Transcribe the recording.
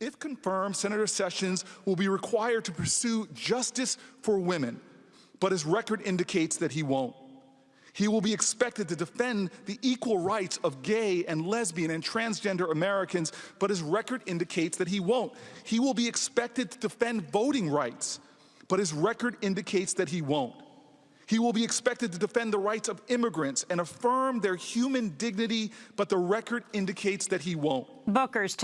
If confirmed, Senator Sessions will be required to pursue justice for women, but his record indicates that he won't. He will be expected to defend the equal rights of gay and lesbian and transgender Americans, but his record indicates that he won't. He will be expected to defend voting rights, but his record indicates that he won't. He will be expected to defend the rights of immigrants and affirm their human dignity, but the record indicates that he won't. Booker's